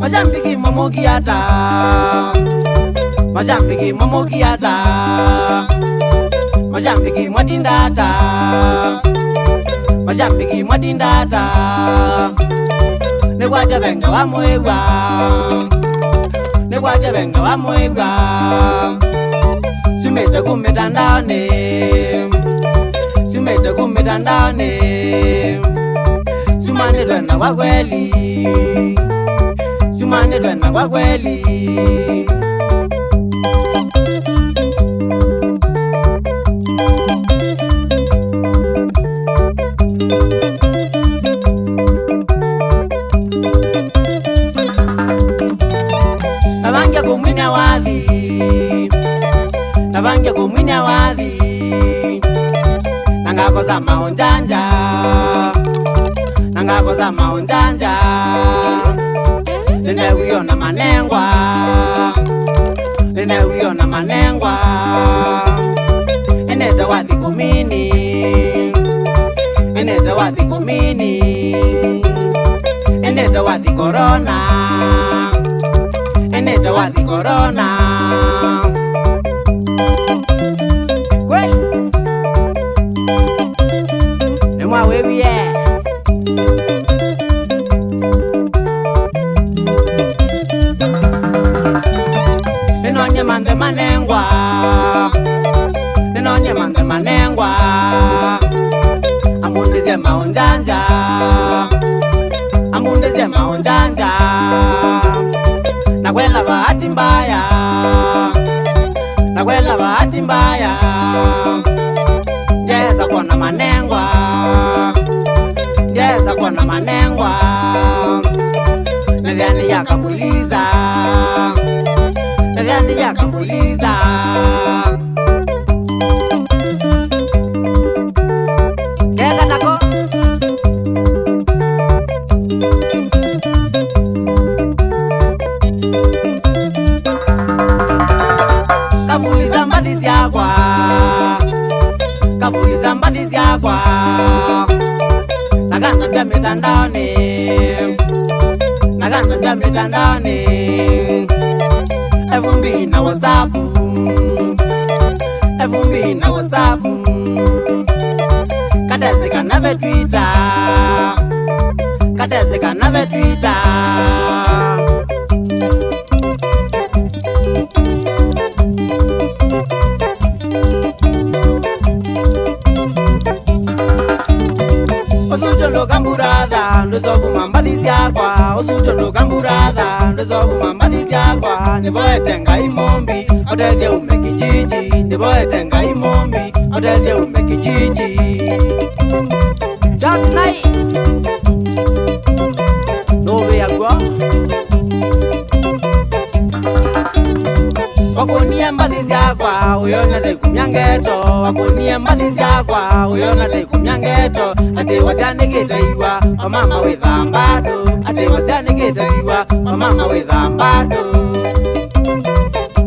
Majambiki momokiata Majambiki mwatindata Majambiki mwatindata Nekwata venga wamwewa Majambiki mwatindata ne venga va moiga Sumete kumeta ndane Sumete kumeta ndane Sumane dwena kwa kweli Sumane dwena kwa kweli Sumane dwena kwa kweli za maonjanja za maonjanja nineuyo na manengwa nineuyo na manengwa enete wa thikumini enete wa thikumini enete wa thikorona enete wa thikorona bahati mbaya, nakwela bahati mbaya, ngeza na manengwa, ngeza na manengwa, nadhani yakapuliza, nadhani yakapuliza zvindamitandane fb na whatsapp fb na whatsapp katezekanave twitter katezekanave twitter usuto ndokamburatha ndozovuma mbathi syakwa ndipoete ngai mombi otethye ume kijiji ndipoete ngai mombi otethye ume kijiji wakunie mbathi syakwa uyo ndandaikumya ngeto wakunie mbathi syakwa uyo ndandaikumya ngeto ati wasyanikite iwa omama withambatu ndaiwa seanenge ndaiwa mamama wedhambado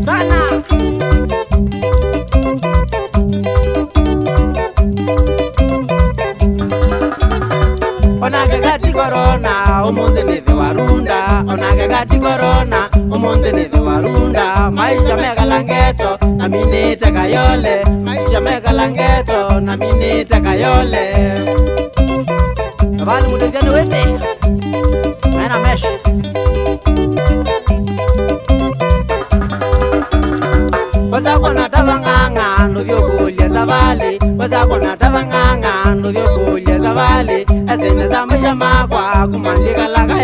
sana onake gati korona omonthe nethe warunda onake gati korona omonthe nethe warunda maica megalangeto na minite kayole maica megalangeto na minite kayole valmudesianewete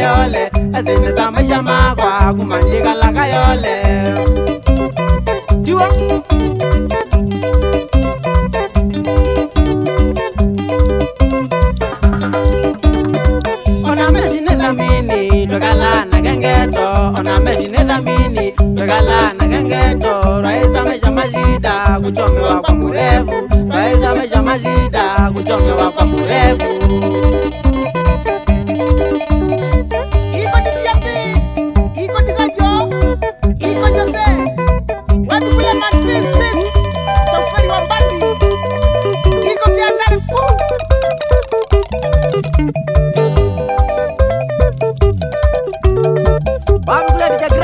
yole ezinye zamashamakwa kumanjikalaka yole jiwa onamezinedamini lwekala nakengeto onamezinedamini lwekala nakengeto rwaezameshamashida kuchomewa kwa murevu rwaezameshamashida kuchomewa kwa murevu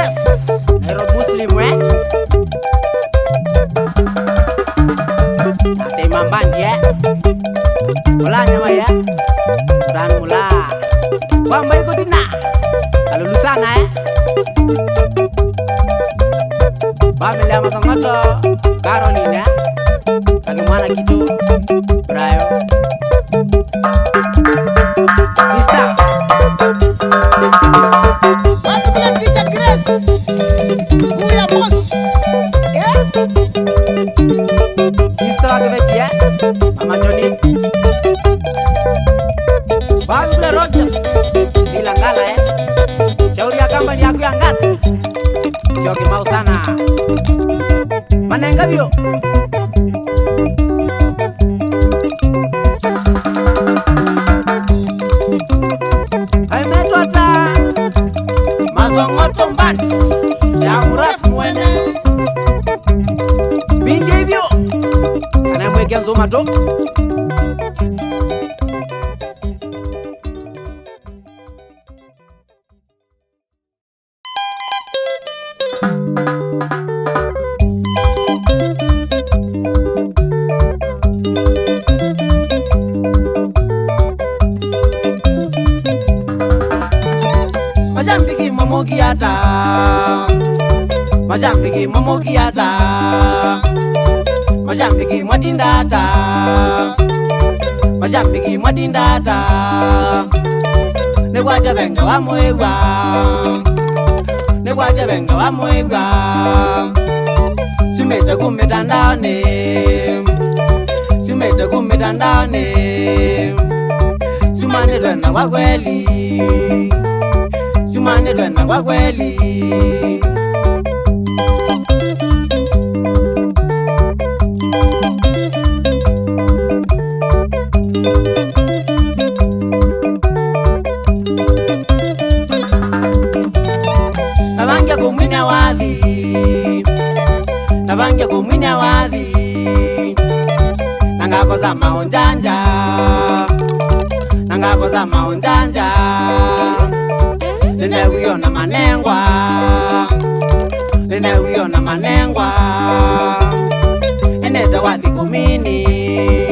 wes Hero Muslim we eh? Nasi mamban ya Mula nyawa ya Mulan Bamba ikutin nah Kalau eh. lu sana ya Bamba lihat makan ngoto Karolina Bagaimana gitu kule rogers ilangala eh? shauri ya kamba ni yako ya ngasi siokimau sana manengavyo aimetwata magongotombani yamurasi mwene vindi ivyo anaemwekia nzuma to momokiata majambiki momokiata majambiki mwatindata majambiki mwatindata nekwaja venga wamwewa nekwaja venga wamwewa simete kumitandaoni simete kumitandaoni sumanetwena wakweli tusimame tena kwa kweli. Navangia kumwina wadhi, navangia kumwina wadhi, nangakoza maonjanja, nangakoza maonjanja Ninawiyo manengwa Ninawiyo manengwa Eneta wa thikumini